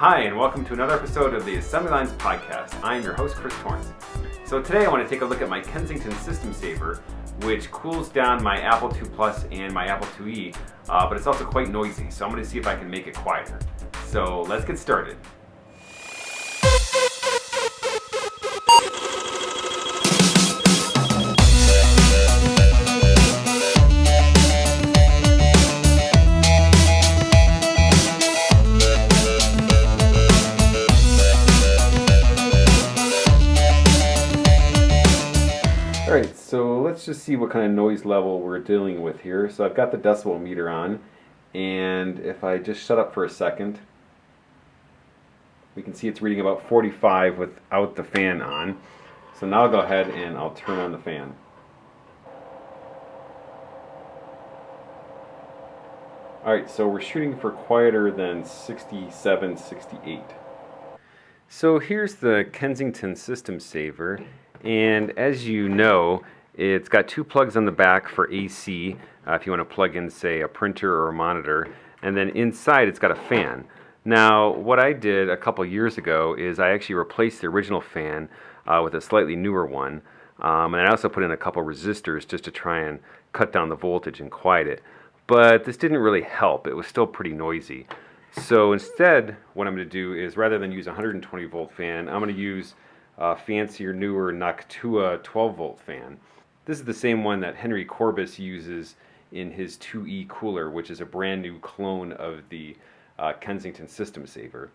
Hi, and welcome to another episode of the Assembly Lines Podcast. I am your host, Chris Torrence. So today I want to take a look at my Kensington System Saver, which cools down my Apple II Plus and my Apple IIe, uh, but it's also quite noisy, so I'm going to see if I can make it quieter. So let's get started. Alright, so let's just see what kind of noise level we're dealing with here. So I've got the decibel meter on, and if I just shut up for a second, we can see it's reading about 45 without the fan on. So now I'll go ahead and I'll turn on the fan. Alright, so we're shooting for quieter than 67, 68. So here's the Kensington System Saver, and as you know, it's got two plugs on the back for AC, uh, if you want to plug in, say, a printer or a monitor, and then inside it's got a fan. Now, what I did a couple years ago is I actually replaced the original fan uh, with a slightly newer one, um, and I also put in a couple resistors just to try and cut down the voltage and quiet it. But this didn't really help. It was still pretty noisy. So instead, what I'm going to do is rather than use a 120 volt fan, I'm going to use a fancier, newer Noctua 12 volt fan. This is the same one that Henry Courbis uses in his 2E cooler, which is a brand new clone of the uh, Kensington System Saver.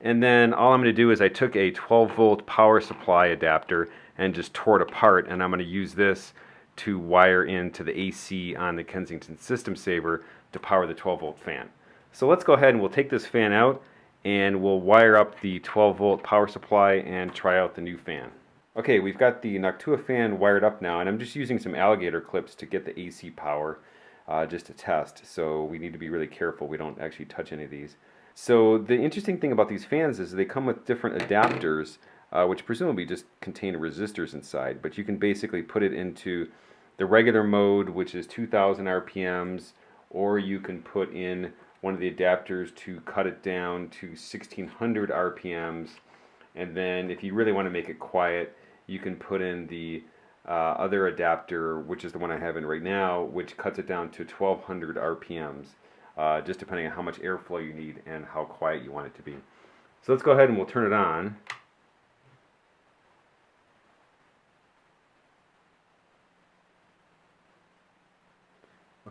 And then all I'm going to do is I took a 12 volt power supply adapter and just tore it apart and I'm going to use this to wire into the AC on the Kensington System Saver to power the 12 volt fan. So let's go ahead and we'll take this fan out and we'll wire up the 12 volt power supply and try out the new fan. Okay, we've got the Noctua fan wired up now and I'm just using some alligator clips to get the AC power uh, just to test. So we need to be really careful we don't actually touch any of these. So the interesting thing about these fans is they come with different adapters uh, which presumably just contain resistors inside, but you can basically put it into the regular mode which is 2000 RPMs or you can put in one of the adapters to cut it down to 1600 RPMs and then if you really want to make it quiet you can put in the uh, other adapter which is the one I have in right now which cuts it down to 1200 RPMs uh, just depending on how much airflow you need and how quiet you want it to be. So let's go ahead and we'll turn it on.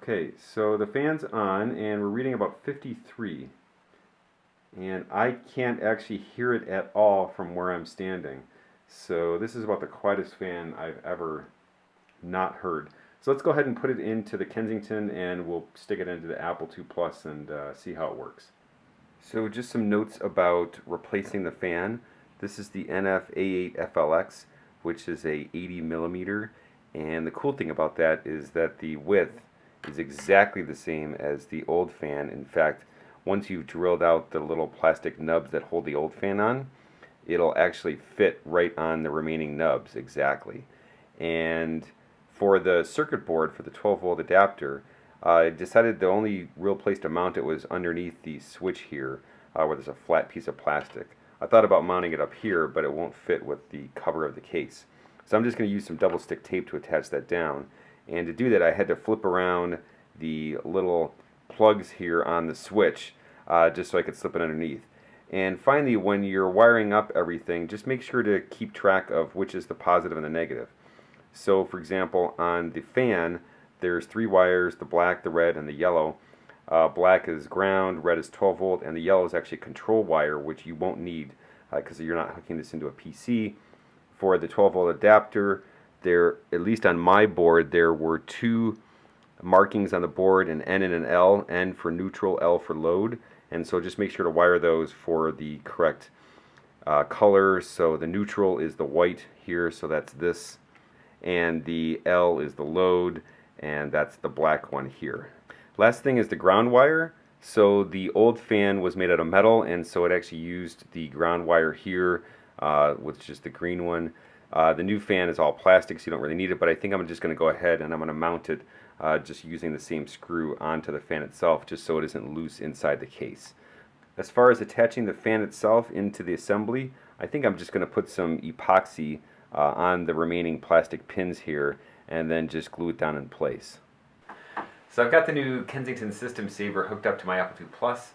Okay, so the fan's on and we're reading about 53. And I can't actually hear it at all from where I'm standing. So this is about the quietest fan I've ever not heard. So let's go ahead and put it into the Kensington and we'll stick it into the Apple II Plus and uh, see how it works. So just some notes about replacing the fan. This is the NF-A8FLX which is a 80 millimeter and the cool thing about that is that the width is exactly the same as the old fan. In fact, once you've drilled out the little plastic nubs that hold the old fan on, it'll actually fit right on the remaining nubs exactly. And for the circuit board for the 12 volt adapter, uh, I decided the only real place to mount it was underneath the switch here uh, where there's a flat piece of plastic. I thought about mounting it up here, but it won't fit with the cover of the case. So I'm just going to use some double stick tape to attach that down. And to do that, I had to flip around the little plugs here on the switch uh, just so I could slip it underneath. And finally, when you're wiring up everything, just make sure to keep track of which is the positive and the negative. So, for example, on the fan, there's three wires, the black, the red, and the yellow. Uh, black is ground, red is 12 volt, and the yellow is actually a control wire, which you won't need because uh, you're not hooking this into a PC. For the 12 volt adapter, there, at least on my board, there were two markings on the board, an N and an L, N for neutral, L for load. And so just make sure to wire those for the correct uh, color. So the neutral is the white here, so that's this. And the L is the load, and that's the black one here. Last thing is the ground wire. So the old fan was made out of metal, and so it actually used the ground wire here, uh, which is the green one. Uh, the new fan is all plastic, so you don't really need it, but I think I'm just going to go ahead and I'm going to mount it uh, just using the same screw onto the fan itself, just so it isn't loose inside the case. As far as attaching the fan itself into the assembly, I think I'm just going to put some epoxy uh, on the remaining plastic pins here and then just glue it down in place. So I've got the new Kensington System Saver hooked up to my Apple II Plus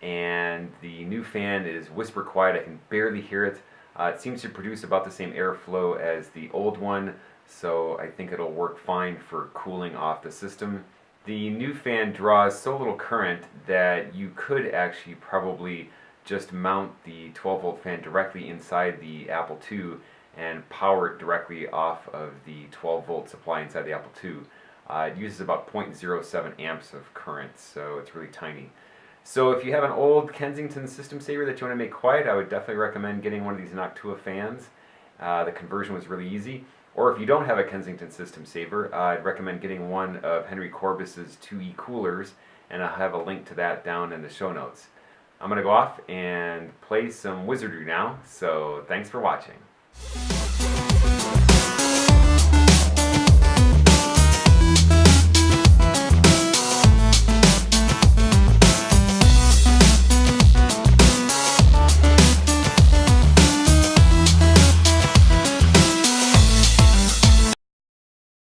and the new fan is whisper quiet. I can barely hear it. Uh, it seems to produce about the same airflow as the old one, so I think it'll work fine for cooling off the system. The new fan draws so little current that you could actually probably just mount the 12 volt fan directly inside the Apple II and power it directly off of the 12 volt supply inside the Apple II. Uh, it uses about 0.07 amps of current, so it's really tiny. So if you have an old Kensington system saver that you want to make quiet, I would definitely recommend getting one of these Noctua fans. Uh, the conversion was really easy. Or if you don't have a Kensington system saver, uh, I'd recommend getting one of Henry Courbis's 2E coolers, and I'll have a link to that down in the show notes. I'm going to go off and play some wizardry now, so thanks for watching.